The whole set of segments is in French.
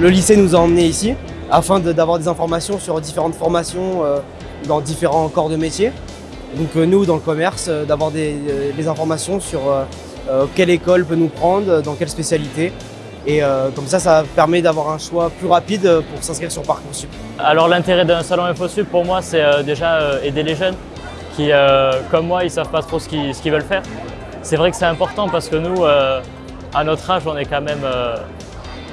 le lycée nous a emmenés ici afin d'avoir des informations sur différentes formations euh, dans différents corps de métier. Donc euh, nous, dans le commerce, euh, d'avoir des, informations sur quelle école peut nous prendre, dans quelle spécialité. Et comme ça, ça permet d'avoir un choix plus rapide pour s'inscrire sur Parcoursup. Alors l'intérêt d'un salon InfoSup, pour moi, c'est déjà aider les jeunes qui, comme moi, ils ne savent pas trop ce qu'ils veulent faire. C'est vrai que c'est important parce que nous, à notre âge, on est quand même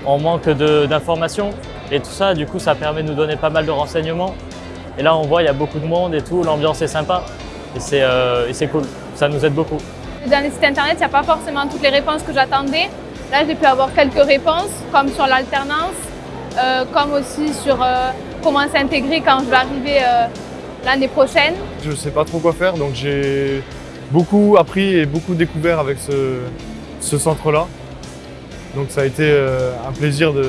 on manque d'informations et tout ça, du coup, ça permet de nous donner pas mal de renseignements. Et là, on voit, il y a beaucoup de monde et tout, l'ambiance est sympa et c'est euh, cool, ça nous aide beaucoup. Dans les sites internet, il n'y a pas forcément toutes les réponses que j'attendais. Là, j'ai pu avoir quelques réponses, comme sur l'alternance, euh, comme aussi sur euh, comment s'intégrer quand je vais arriver l'année prochaine. Je ne sais pas trop quoi faire, donc j'ai beaucoup appris et beaucoup découvert avec ce centre-là. Donc ça a été euh, un plaisir de,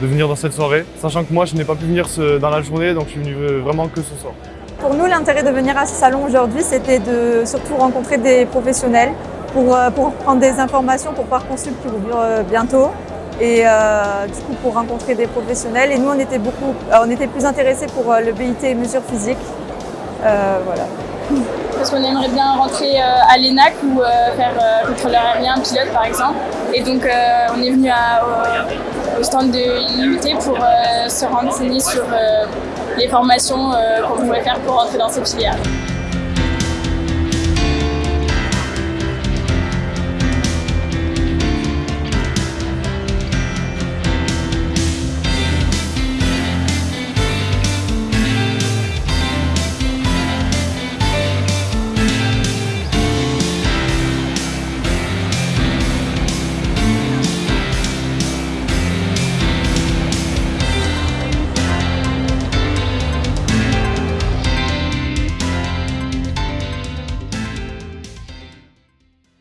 venir dans cette soirée, sachant que moi je n'ai pas pu venir dans la journée, donc je suis venu euh, vraiment que ce soir. Pour nous, l'intérêt de venir à ce salon aujourd'hui, c'était de surtout rencontrer des professionnels pour, euh, pour prendre des informations pour Parcoursup qui ouvre bientôt et du coup pour rencontrer des professionnels. Et nous, on était, beaucoup, on était plus intéressés pour le BIT mesures physiques. voilà parce qu'on aimerait bien rentrer euh, à l'ENAC ou euh, faire euh, contrôleur aérien, pilote par exemple. Et donc on est venu au, stand de l'IUT pour se renseigner sur les formations qu'on pouvait faire pour rentrer dans cette filière.